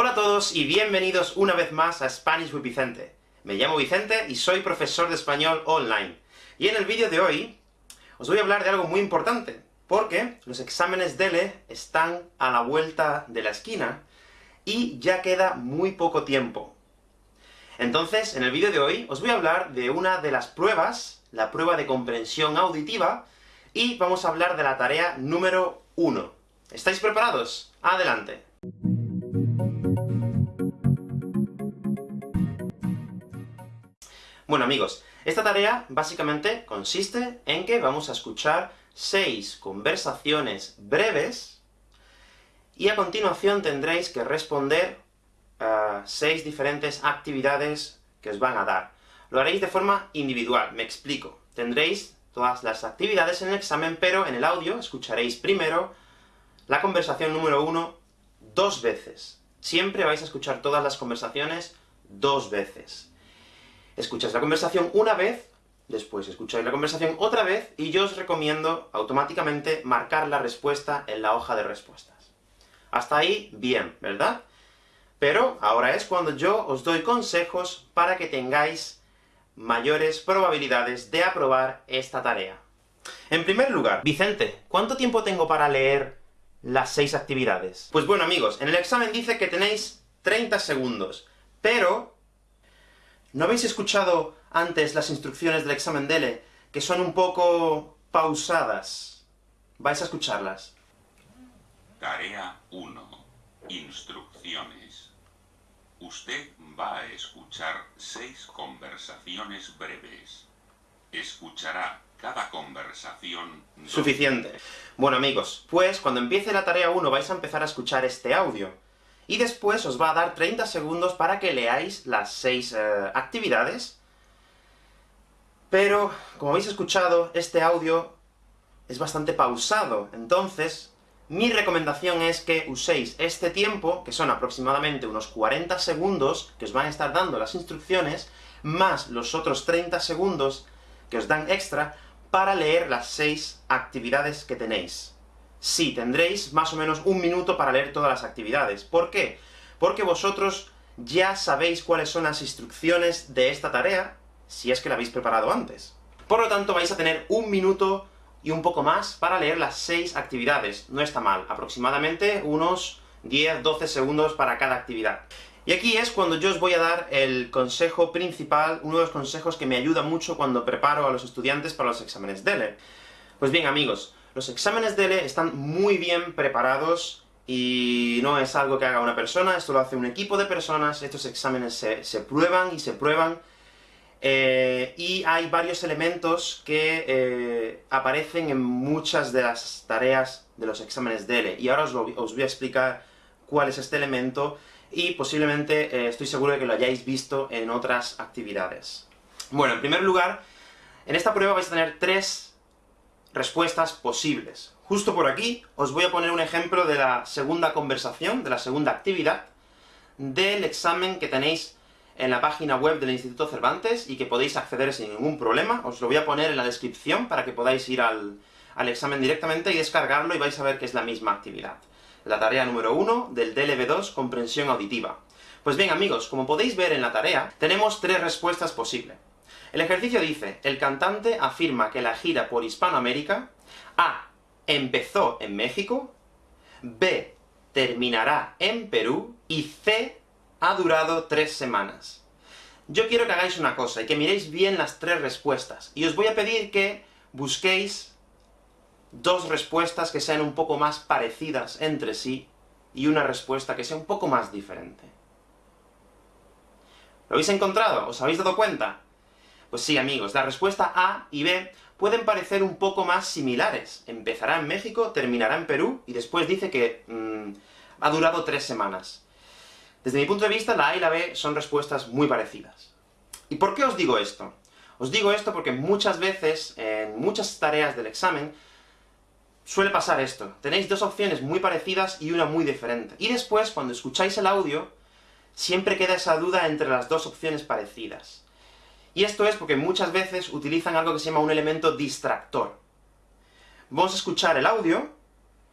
Hola a todos y bienvenidos una vez más a Spanish with Vicente. Me llamo Vicente y soy profesor de español online. Y en el vídeo de hoy os voy a hablar de algo muy importante, porque los exámenes DELE están a la vuelta de la esquina, y ya queda muy poco tiempo. Entonces, en el vídeo de hoy, os voy a hablar de una de las pruebas, la prueba de comprensión auditiva, y vamos a hablar de la tarea número 1. ¿Estáis preparados? ¡Adelante! Bueno amigos, esta tarea básicamente consiste en que vamos a escuchar seis conversaciones breves, y a continuación tendréis que responder a seis diferentes actividades que os van a dar. Lo haréis de forma individual, me explico. Tendréis todas las actividades en el examen, pero en el audio escucharéis primero la conversación número uno dos veces. Siempre vais a escuchar todas las conversaciones dos veces. Escuchas la conversación una vez, después escucháis la conversación otra vez, y yo os recomiendo automáticamente marcar la respuesta en la hoja de respuestas. Hasta ahí, bien, ¿verdad? Pero ahora es cuando yo os doy consejos para que tengáis mayores probabilidades de aprobar esta tarea. En primer lugar, Vicente, ¿cuánto tiempo tengo para leer las seis actividades? Pues bueno amigos, en el examen dice que tenéis 30 segundos, pero ¿No habéis escuchado antes las instrucciones del examen DELE, que son un poco pausadas? Vais a escucharlas. Tarea 1. Instrucciones. Usted va a escuchar seis conversaciones breves. Escuchará cada conversación... Suficiente. Bueno amigos, pues cuando empiece la tarea 1 vais a empezar a escuchar este audio y después os va a dar 30 segundos para que leáis las 6 eh, actividades, pero, como habéis escuchado, este audio es bastante pausado, entonces, mi recomendación es que uséis este tiempo, que son aproximadamente unos 40 segundos, que os van a estar dando las instrucciones, más los otros 30 segundos que os dan extra, para leer las 6 actividades que tenéis. Sí, tendréis más o menos un minuto para leer todas las actividades. ¿Por qué? Porque vosotros ya sabéis cuáles son las instrucciones de esta tarea, si es que la habéis preparado antes. Por lo tanto, vais a tener un minuto y un poco más para leer las seis actividades. No está mal, aproximadamente unos 10-12 segundos para cada actividad. Y aquí es cuando yo os voy a dar el consejo principal, uno de los consejos que me ayuda mucho cuando preparo a los estudiantes para los exámenes DELE. Pues bien amigos, los exámenes DELE están muy bien preparados, y no es algo que haga una persona, esto lo hace un equipo de personas, estos exámenes se, prueban y se prueban, eh, y hay varios elementos que eh, aparecen en muchas de las tareas de los exámenes DELE, y ahora os, voy a explicar cuál es este elemento, y posiblemente eh, estoy seguro de que lo hayáis visto en otras actividades. Bueno, en primer lugar, en esta prueba vais a tener tres respuestas posibles. Justo por aquí os voy a poner un ejemplo de la segunda conversación, de la segunda actividad, del examen que tenéis en la página web del Instituto Cervantes, y que podéis acceder sin ningún problema. Os lo voy a poner en la descripción para que podáis ir al, al examen directamente y descargarlo, y vais a ver que es la misma actividad. La tarea número 1 del DLB2, comprensión auditiva. Pues bien amigos, como podéis ver en la tarea, tenemos tres respuestas posibles. El ejercicio dice, el cantante afirma que la gira por Hispanoamérica A. empezó en México, B. terminará en Perú, y C. ha durado tres semanas. Yo quiero que hagáis una cosa, y que miréis bien las tres respuestas, y os voy a pedir que busquéis dos respuestas que sean un poco más parecidas entre sí, y una respuesta que sea un poco más diferente. ¿Lo habéis encontrado? ¿Os habéis dado cuenta? Pues sí, amigos, la respuesta A y B pueden parecer un poco más similares. Empezará en México, terminará en Perú, y después dice que mm, ha durado tres semanas. Desde mi punto de vista, la A y la B son respuestas muy parecidas. ¿Y por qué os digo esto? Os digo esto porque muchas veces, en muchas tareas del examen, suele pasar esto. Tenéis dos opciones muy parecidas y una muy diferente. Y después, cuando escucháis el audio, siempre queda esa duda entre las dos opciones parecidas. Y esto es porque muchas veces utilizan algo que se llama un elemento distractor. Vamos a escuchar el audio,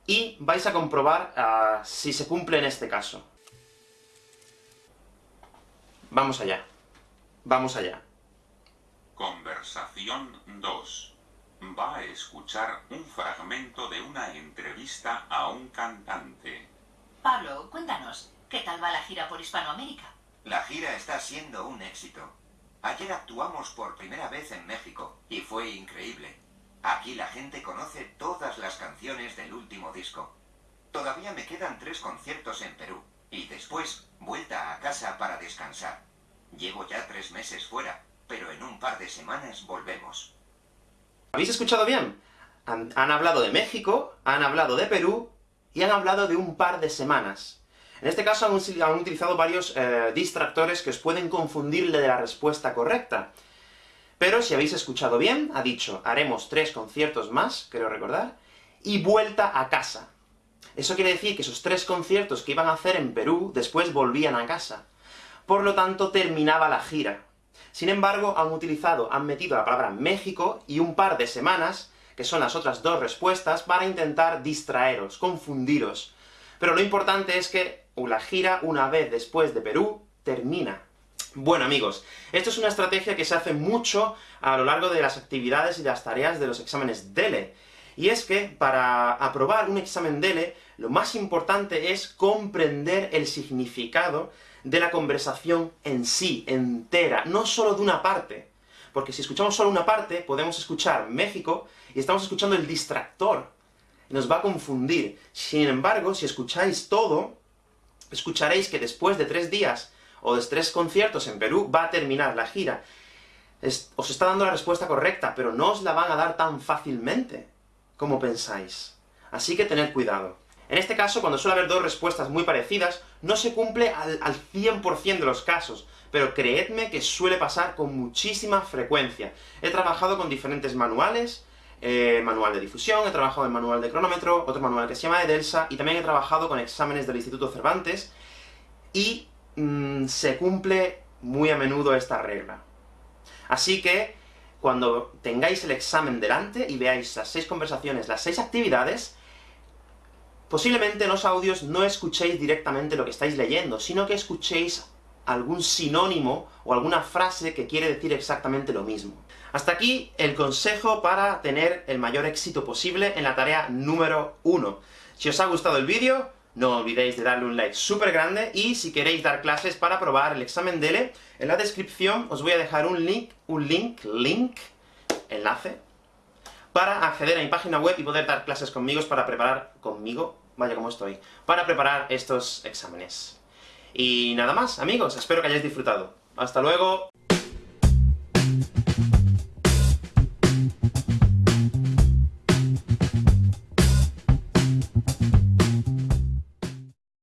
y vais a comprobar ah, si se cumple en este caso. Vamos allá. Vamos allá. Conversación 2. Va a escuchar un fragmento de una entrevista a un cantante. Pablo, cuéntanos, ¿qué tal va la gira por Hispanoamérica? La gira está siendo un éxito. Ayer actuamos por primera vez en México, y fue increíble. Aquí la gente conoce todas las canciones del último disco. Todavía me quedan tres conciertos en Perú, y después vuelta a casa para descansar. Llevo ya tres meses fuera, pero en un par de semanas volvemos. ¿Habéis escuchado bien? Han, hablado de México, han hablado de Perú, y han hablado de un par de semanas. En este caso han, utilizado varios eh, distractores que os pueden confundirle de la respuesta correcta. Pero si habéis escuchado bien, ha dicho, haremos tres conciertos más, creo recordar, y vuelta a casa. Eso quiere decir que esos tres conciertos que iban a hacer en Perú, después volvían a casa. Por lo tanto, terminaba la gira. Sin embargo, han utilizado, han metido la palabra México y un par de semanas, que son las otras dos respuestas, para intentar distraeros, confundiros. Pero lo importante es que la gira, una vez después de Perú, termina. Bueno amigos, esto es una estrategia que se hace mucho a lo largo de las actividades y las tareas de los exámenes DELE. Y es que, para aprobar un examen DELE, lo más importante es comprender el significado de la conversación en sí, entera, no solo de una parte. Porque si escuchamos solo una parte, podemos escuchar México, y estamos escuchando el distractor, nos va a confundir. Sin embargo, si escucháis todo, escucharéis que después de tres días, o de tres conciertos en Perú, va a terminar la gira. os está dando la respuesta correcta, pero no os la van a dar tan fácilmente como pensáis. Así que tened cuidado. En este caso, cuando suele haber dos respuestas muy parecidas, no se cumple al, al 100% de los casos, pero creedme que suele pasar con muchísima frecuencia. He trabajado con diferentes manuales, eh, manual de difusión, he trabajado en manual de cronómetro, otro manual que se llama Edelsa, y también he trabajado con exámenes del Instituto Cervantes, y mm, se cumple muy a menudo esta regla. Así que, cuando tengáis el examen delante y veáis las seis conversaciones, las seis actividades, posiblemente en los audios no escuchéis directamente lo que estáis leyendo, sino que escuchéis algún sinónimo o alguna frase que quiere decir exactamente lo mismo. Hasta aquí el consejo para tener el mayor éxito posible en la tarea número 1. Si os ha gustado el vídeo, no olvidéis de darle un like súper grande, y si queréis dar clases para probar el examen DELE, en la descripción os voy a dejar un link, un link, link, enlace, para acceder a mi página web y poder dar clases conmigo para preparar, conmigo, vaya como estoy, para preparar estos exámenes. Y nada más, amigos, espero que hayáis disfrutado. ¡Hasta luego!